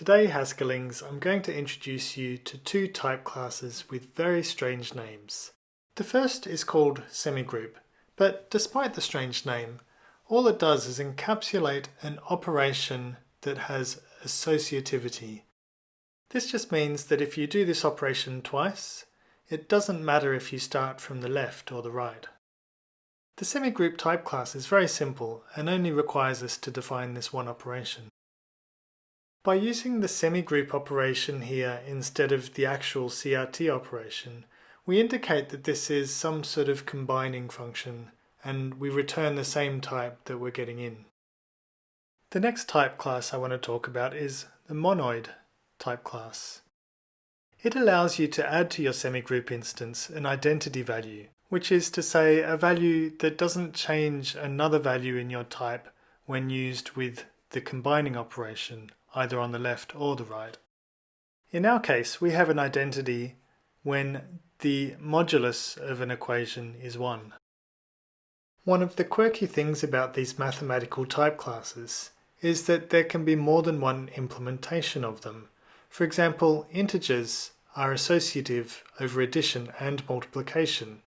Today, Haskellings, I'm going to introduce you to two type classes with very strange names. The first is called semigroup, but despite the strange name, all it does is encapsulate an operation that has associativity. This just means that if you do this operation twice, it doesn't matter if you start from the left or the right. The semigroup type class is very simple and only requires us to define this one operation. By using the semigroup operation here instead of the actual CRT operation, we indicate that this is some sort of combining function and we return the same type that we're getting in. The next type class I want to talk about is the monoid type class. It allows you to add to your semigroup instance an identity value, which is to say a value that doesn't change another value in your type when used with the combining operation either on the left or the right. In our case, we have an identity when the modulus of an equation is 1. One of the quirky things about these mathematical type classes is that there can be more than one implementation of them. For example, integers are associative over addition and multiplication.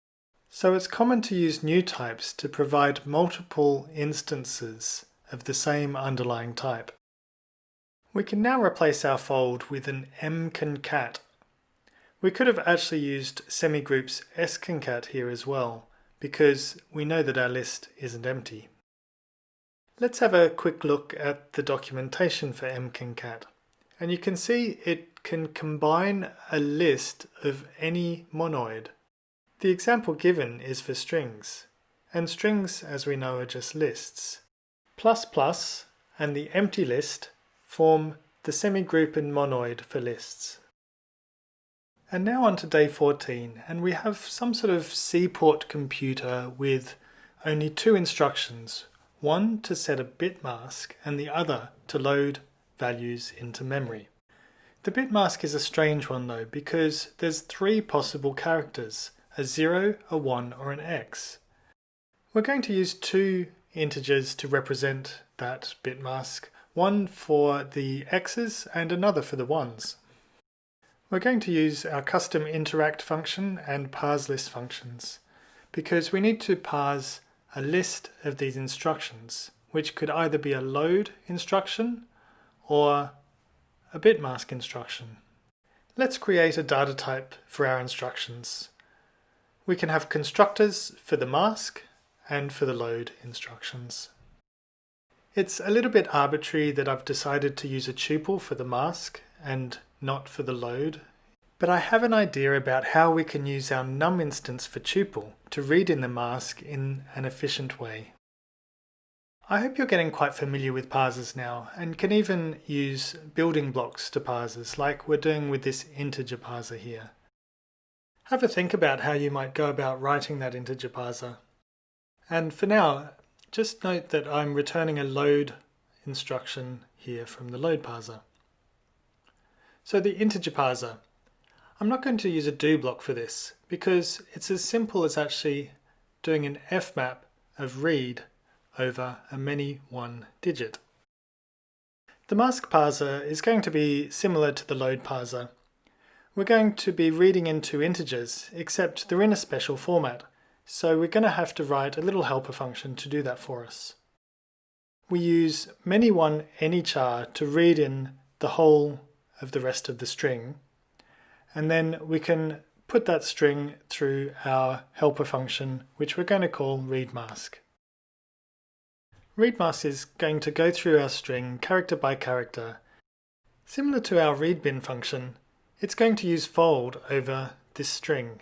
So it's common to use new types to provide multiple instances of the same underlying type. We can now replace our fold with an mconcat. We could have actually used semigroups sconcat here as well, because we know that our list isn't empty. Let's have a quick look at the documentation for mconcat. And you can see it can combine a list of any monoid. The example given is for strings, and strings, as we know, are just lists. Plus plus and the empty list form the semigroup and monoid for lists. And now on to day 14, and we have some sort of seaport computer with only two instructions, one to set a bit mask and the other to load values into memory. The bit mask is a strange one though because there's three possible characters, a 0, a 1 or an x. We're going to use two integers to represent that bit mask one for the x's and another for the ones. We're going to use our custom interact function and parse list functions because we need to parse a list of these instructions which could either be a load instruction or a bit mask instruction. Let's create a data type for our instructions. We can have constructors for the mask and for the load instructions. It's a little bit arbitrary that I've decided to use a tuple for the mask and not for the load, but I have an idea about how we can use our num instance for tuple to read in the mask in an efficient way. I hope you're getting quite familiar with parsers now and can even use building blocks to parsers like we're doing with this integer parser here. Have a think about how you might go about writing that integer parser. And for now, just note that I'm returning a load instruction here from the load parser. So the integer parser. I'm not going to use a do block for this because it's as simple as actually doing an fmap of read over a many one digit. The mask parser is going to be similar to the load parser. We're going to be reading into integers, except they're in a special format. So we're going to have to write a little helper function to do that for us. We use many1 anychar to read in the whole of the rest of the string, and then we can put that string through our helper function, which we're going to call readmask. Readmask is going to go through our string character by character. Similar to our readbin function, it's going to use fold over this string.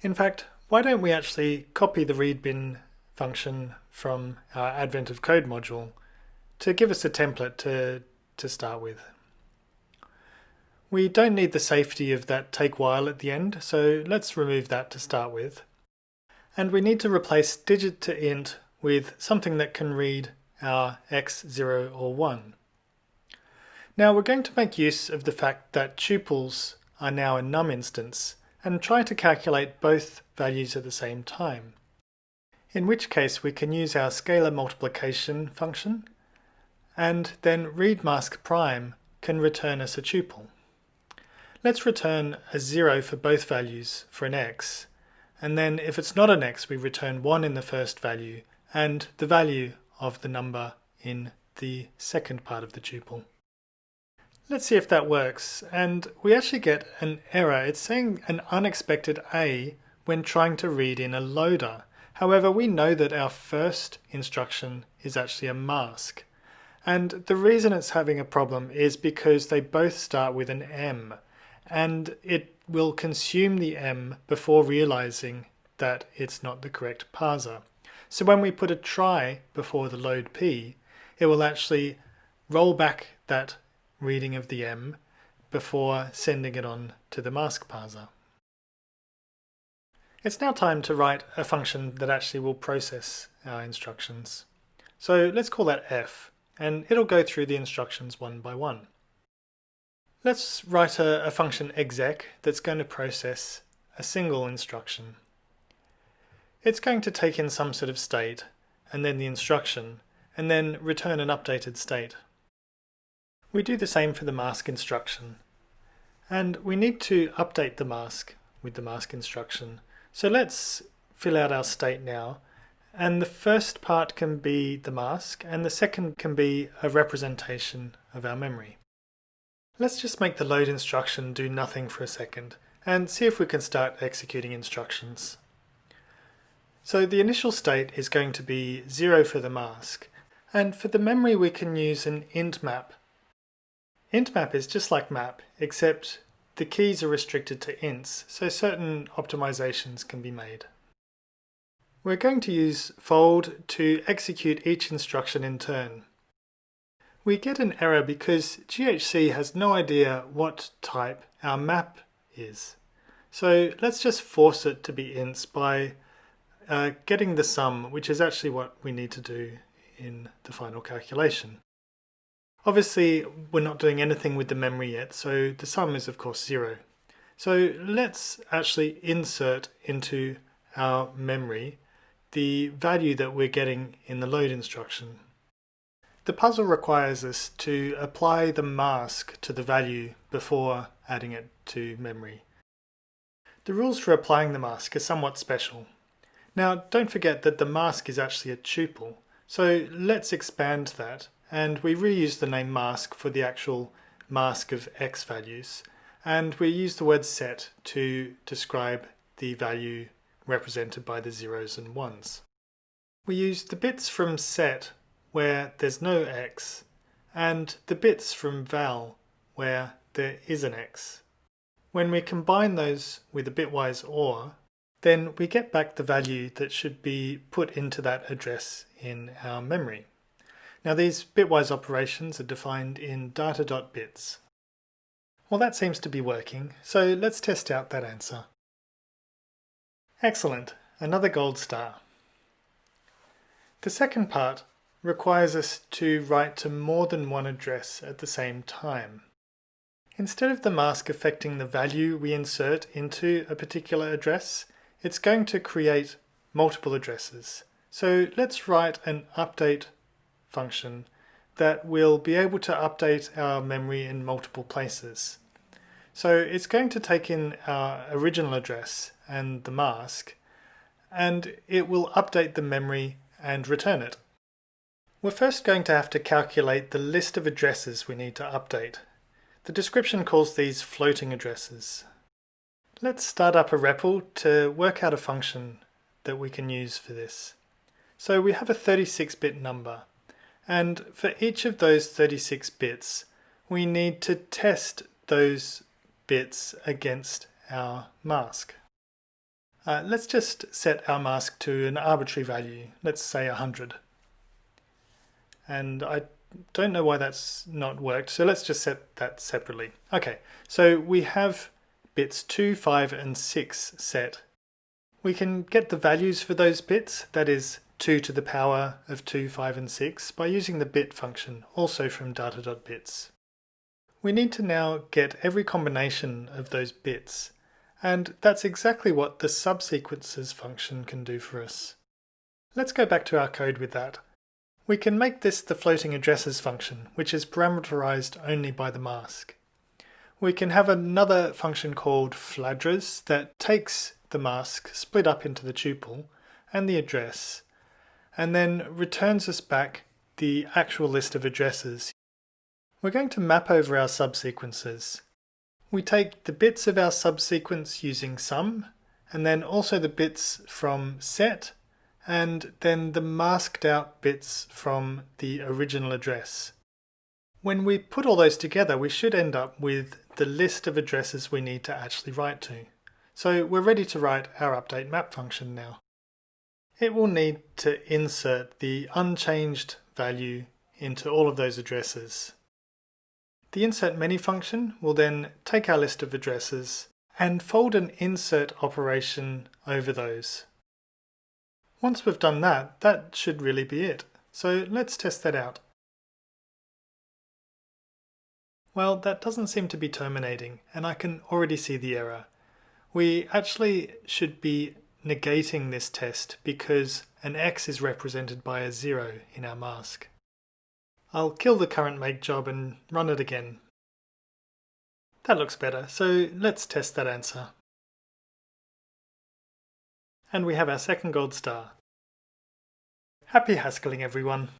In fact, why don't we actually copy the readbin function from our Advent of Code module to give us a template to, to start with. We don't need the safety of that take while at the end, so let's remove that to start with. And we need to replace digit to int with something that can read our x, 0 or 1. Now we're going to make use of the fact that tuples are now a num instance and try to calculate both values at the same time. In which case we can use our scalar multiplication function and then read mask prime can return us a tuple. Let's return a 0 for both values for an x, and then if it's not an x we return 1 in the first value and the value of the number in the second part of the tuple. Let's see if that works, and we actually get an error. It's saying an unexpected A when trying to read in a loader. However, we know that our first instruction is actually a mask. And the reason it's having a problem is because they both start with an M, and it will consume the M before realizing that it's not the correct parser. So when we put a try before the load P, it will actually roll back that reading of the M before sending it on to the mask parser. It's now time to write a function that actually will process our instructions. So let's call that f, and it'll go through the instructions one by one. Let's write a, a function exec that's going to process a single instruction. It's going to take in some sort of state, and then the instruction, and then return an updated state. We do the same for the mask instruction. And we need to update the mask with the mask instruction. So let's fill out our state now. And the first part can be the mask, and the second can be a representation of our memory. Let's just make the load instruction do nothing for a second, and see if we can start executing instructions. So the initial state is going to be 0 for the mask, and for the memory we can use an int map Int map is just like map, except the keys are restricted to ints, so certain optimizations can be made. We're going to use fold to execute each instruction in turn. We get an error because GHC has no idea what type our map is. So let's just force it to be ints by uh, getting the sum, which is actually what we need to do in the final calculation. Obviously, we're not doing anything with the memory yet, so the sum is of course zero. So let's actually insert into our memory the value that we're getting in the load instruction. The puzzle requires us to apply the mask to the value before adding it to memory. The rules for applying the mask are somewhat special. Now don't forget that the mask is actually a tuple, so let's expand that and we reuse the name mask for the actual mask of x values and we use the word set to describe the value represented by the zeros and ones. We use the bits from set where there's no x and the bits from val where there is an x. When we combine those with a bitwise OR, then we get back the value that should be put into that address in our memory. Now these bitwise operations are defined in data.bits. Well that seems to be working, so let's test out that answer. Excellent, another gold star. The second part requires us to write to more than one address at the same time. Instead of the mask affecting the value we insert into a particular address, it's going to create multiple addresses. So let's write an update function that will be able to update our memory in multiple places. So it's going to take in our original address and the mask and it will update the memory and return it. We're first going to have to calculate the list of addresses we need to update. The description calls these floating addresses. Let's start up a REPL to work out a function that we can use for this. So we have a 36-bit number and for each of those 36 bits, we need to test those bits against our mask. Uh, let's just set our mask to an arbitrary value, let's say 100. And I don't know why that's not worked, so let's just set that separately. Okay, so we have bits 2, 5 and 6 set. We can get the values for those bits, that is 2 to the power of 2, 5 and 6 by using the bit function, also from data.bits. We need to now get every combination of those bits, and that's exactly what the subsequences function can do for us. Let's go back to our code with that. We can make this the floating addresses function, which is parameterized only by the mask. We can have another function called fladres that takes the mask split up into the tuple and the address and then returns us back the actual list of addresses. We're going to map over our subsequences. We take the bits of our subsequence using sum and then also the bits from set and then the masked out bits from the original address. When we put all those together, we should end up with the list of addresses we need to actually write to. So we're ready to write our update map function now. It will need to insert the unchanged value into all of those addresses. The insert many function will then take our list of addresses and fold an insert operation over those. Once we've done that, that should really be it. So let's test that out. Well, that doesn't seem to be terminating, and I can already see the error. We actually should be negating this test because an x is represented by a 0 in our mask. I'll kill the current make job and run it again. That looks better, so let's test that answer. And we have our second gold star. Happy Haskelling everyone!